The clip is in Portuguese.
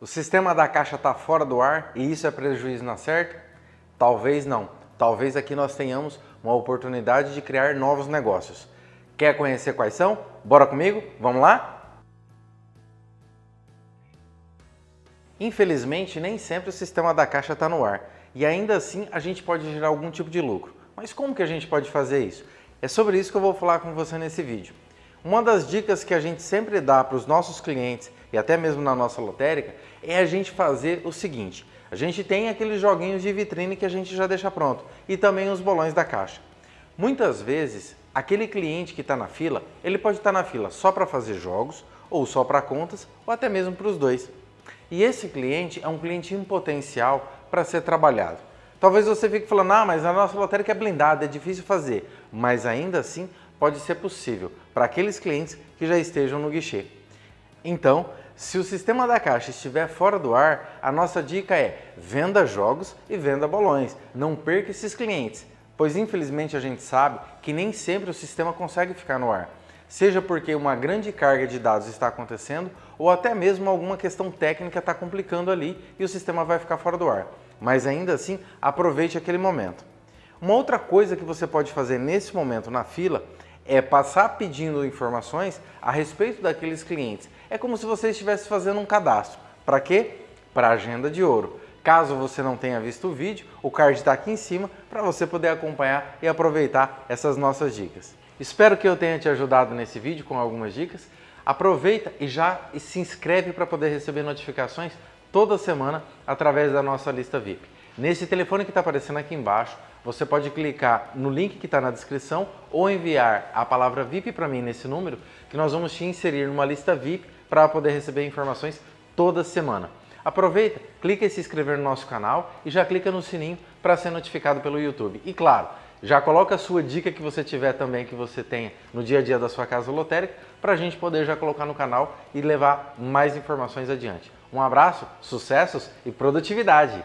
O sistema da caixa está fora do ar e isso é prejuízo na certa? Talvez não. Talvez aqui nós tenhamos uma oportunidade de criar novos negócios. Quer conhecer quais são? Bora comigo? Vamos lá? Infelizmente, nem sempre o sistema da caixa está no ar e ainda assim a gente pode gerar algum tipo de lucro. Mas como que a gente pode fazer isso? É sobre isso que eu vou falar com você nesse vídeo. Uma das dicas que a gente sempre dá para os nossos clientes e até mesmo na nossa lotérica é a gente fazer o seguinte. A gente tem aqueles joguinhos de vitrine que a gente já deixa pronto e também os bolões da caixa. Muitas vezes, aquele cliente que está na fila, ele pode estar tá na fila só para fazer jogos ou só para contas ou até mesmo para os dois. E esse cliente é um cliente em potencial para ser trabalhado. Talvez você fique falando, ah, mas a nossa lotérica é blindada, é difícil fazer. Mas ainda assim, pode ser possível para aqueles clientes que já estejam no guichê. Então, se o sistema da caixa estiver fora do ar, a nossa dica é venda jogos e venda bolões. Não perca esses clientes, pois infelizmente a gente sabe que nem sempre o sistema consegue ficar no ar. Seja porque uma grande carga de dados está acontecendo ou até mesmo alguma questão técnica está complicando ali e o sistema vai ficar fora do ar. Mas ainda assim, aproveite aquele momento. Uma outra coisa que você pode fazer nesse momento na fila é passar pedindo informações a respeito daqueles clientes. É como se você estivesse fazendo um cadastro. Para quê? Para agenda de ouro. Caso você não tenha visto o vídeo, o card está aqui em cima para você poder acompanhar e aproveitar essas nossas dicas. Espero que eu tenha te ajudado nesse vídeo com algumas dicas. Aproveita e já se inscreve para poder receber notificações toda semana através da nossa lista VIP. Nesse telefone que está aparecendo aqui embaixo, você pode clicar no link que está na descrição ou enviar a palavra VIP para mim nesse número, que nós vamos te inserir numa lista VIP para poder receber informações toda semana. Aproveita, clica em se inscrever no nosso canal e já clica no sininho para ser notificado pelo YouTube. E claro, já coloca a sua dica que você tiver também, que você tenha no dia a dia da sua casa lotérica, para a gente poder já colocar no canal e levar mais informações adiante. Um abraço, sucessos e produtividade!